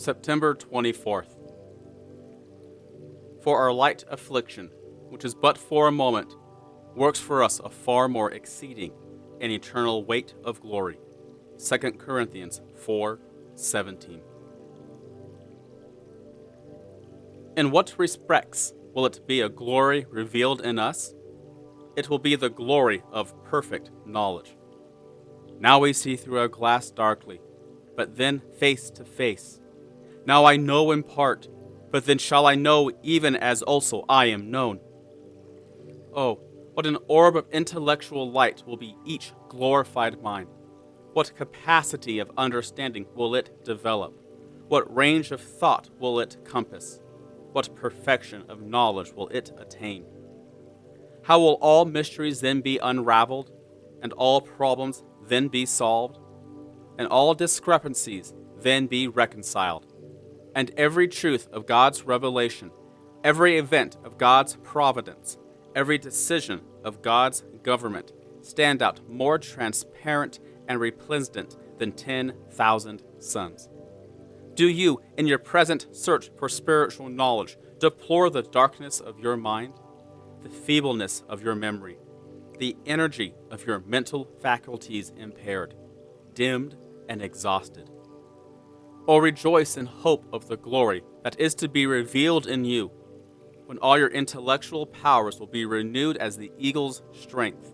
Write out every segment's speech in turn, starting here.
September 24th. For our light affliction, which is but for a moment, works for us a far more exceeding and eternal weight of glory. 2 Corinthians 4:17. In what respects will it be a glory revealed in us? It will be the glory of perfect knowledge. Now we see through a glass darkly, but then face to face. Now I know in part, but then shall I know even as also I am known. Oh, what an orb of intellectual light will be each glorified mind. What capacity of understanding will it develop? What range of thought will it compass? What perfection of knowledge will it attain? How will all mysteries then be unraveled, and all problems then be solved, and all discrepancies then be reconciled, and every truth of God's revelation, every event of God's providence, every decision of God's government stand out more transparent and resplendent than 10,000 suns? Do you, in your present search for spiritual knowledge, deplore the darkness of your mind, the feebleness of your memory, the energy of your mental faculties impaired, dimmed, and exhausted? Or rejoice in hope of the glory that is to be revealed in you when all your intellectual powers will be renewed as the eagle's strength,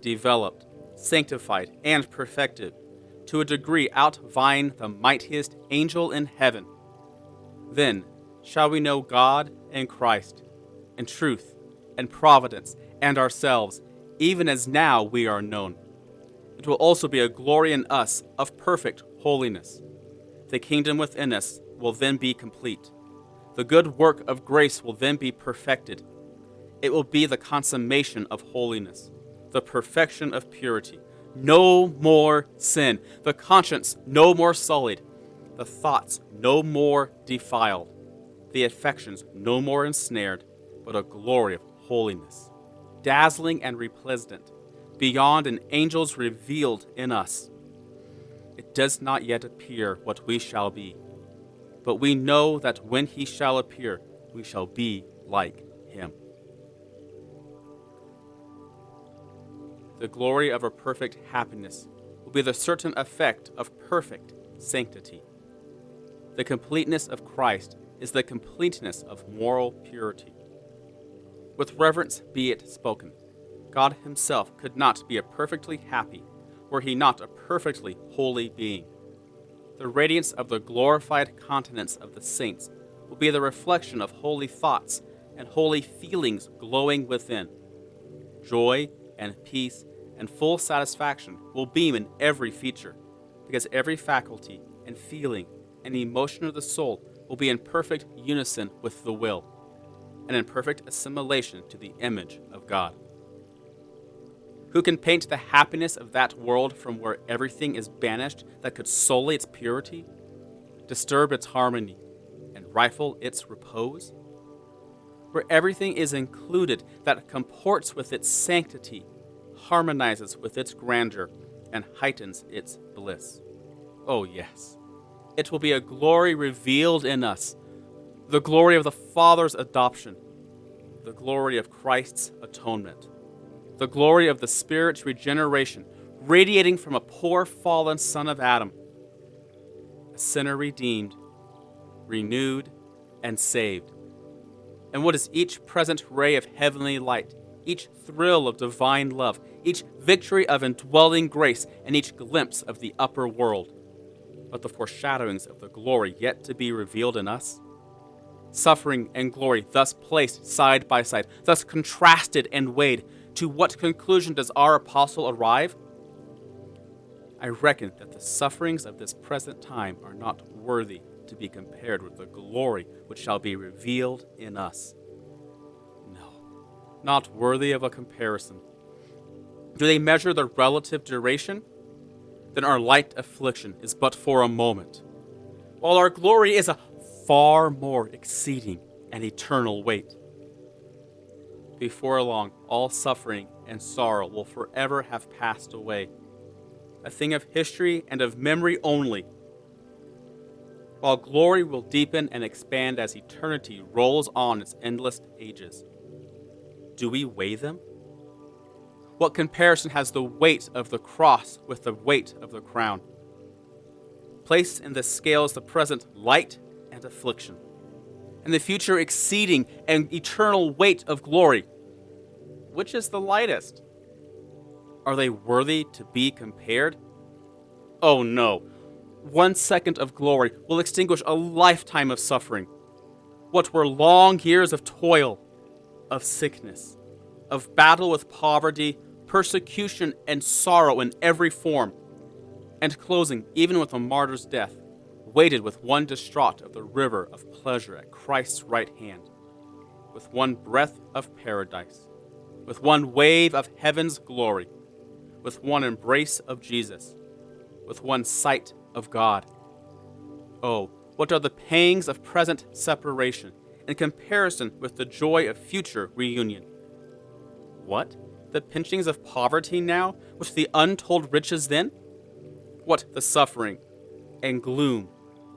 developed, sanctified, and perfected to a degree outvying the mightiest angel in heaven. Then shall we know God and Christ, and truth, and providence, and ourselves, even as now we are known. It will also be a glory in us of perfect holiness. The kingdom within us will then be complete the good work of grace will then be perfected. It will be the consummation of holiness, the perfection of purity. No more sin, the conscience no more sullied, the thoughts no more defiled, the affections no more ensnared, but a glory of holiness, dazzling and resplendent, beyond an angel's revealed in us. It does not yet appear what we shall be but we know that when he shall appear, we shall be like him. The glory of a perfect happiness will be the certain effect of perfect sanctity. The completeness of Christ is the completeness of moral purity. With reverence be it spoken God Himself could not be a perfectly happy were He not a perfectly holy being. The radiance of the glorified countenance of the saints will be the reflection of holy thoughts and holy feelings glowing within. Joy and peace and full satisfaction will beam in every feature, because every faculty and feeling and emotion of the soul will be in perfect unison with the will, and in perfect assimilation to the image of God. Who can paint the happiness of that world from where everything is banished that could sully its purity, disturb its harmony, and rifle its repose? Where everything is included that comports with its sanctity, harmonizes with its grandeur, and heightens its bliss. Oh, yes. It will be a glory revealed in us, the glory of the Father's adoption, the glory of Christ's atonement the glory of the Spirit's regeneration, radiating from a poor fallen son of Adam, a sinner redeemed, renewed, and saved. And what is each present ray of heavenly light, each thrill of divine love, each victory of indwelling grace, and each glimpse of the upper world, but the foreshadowings of the glory yet to be revealed in us? Suffering and glory thus placed side by side, thus contrasted and weighed, to what conclusion does our apostle arrive? I reckon that the sufferings of this present time are not worthy to be compared with the glory which shall be revealed in us. No, not worthy of a comparison. Do they measure the relative duration? Then our light affliction is but for a moment, while our glory is a far more exceeding and eternal weight. Before long, all suffering and sorrow will forever have passed away, a thing of history and of memory only. while glory will deepen and expand as eternity rolls on its endless ages. Do we weigh them? What comparison has the weight of the cross with the weight of the crown? Place in the scales the present light and affliction, and the future exceeding and eternal weight of glory. Which is the lightest? Are they worthy to be compared? Oh no. One second of glory will extinguish a lifetime of suffering. What were long years of toil, of sickness, of battle with poverty, persecution, and sorrow in every form, and closing even with a martyr's death, waited with one distraught of the river of pleasure at Christ's right hand, with one breath of paradise, with one wave of heaven's glory, with one embrace of Jesus, with one sight of God. Oh, what are the pangs of present separation in comparison with the joy of future reunion? What? The pinchings of poverty now, with the untold riches then? What the suffering and gloom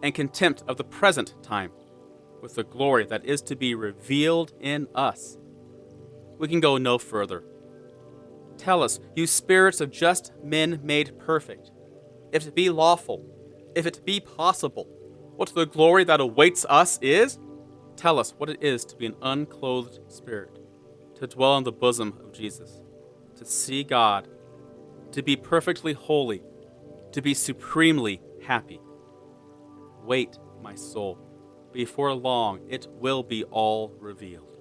and contempt of the present time, with the glory that is to be revealed in us? We can go no further. Tell us, you spirits of just men made perfect, if it be lawful, if it be possible, what the glory that awaits us is? Tell us what it is to be an unclothed spirit, to dwell in the bosom of Jesus, to see God, to be perfectly holy, to be supremely happy. Wait, my soul. Before long, it will be all revealed.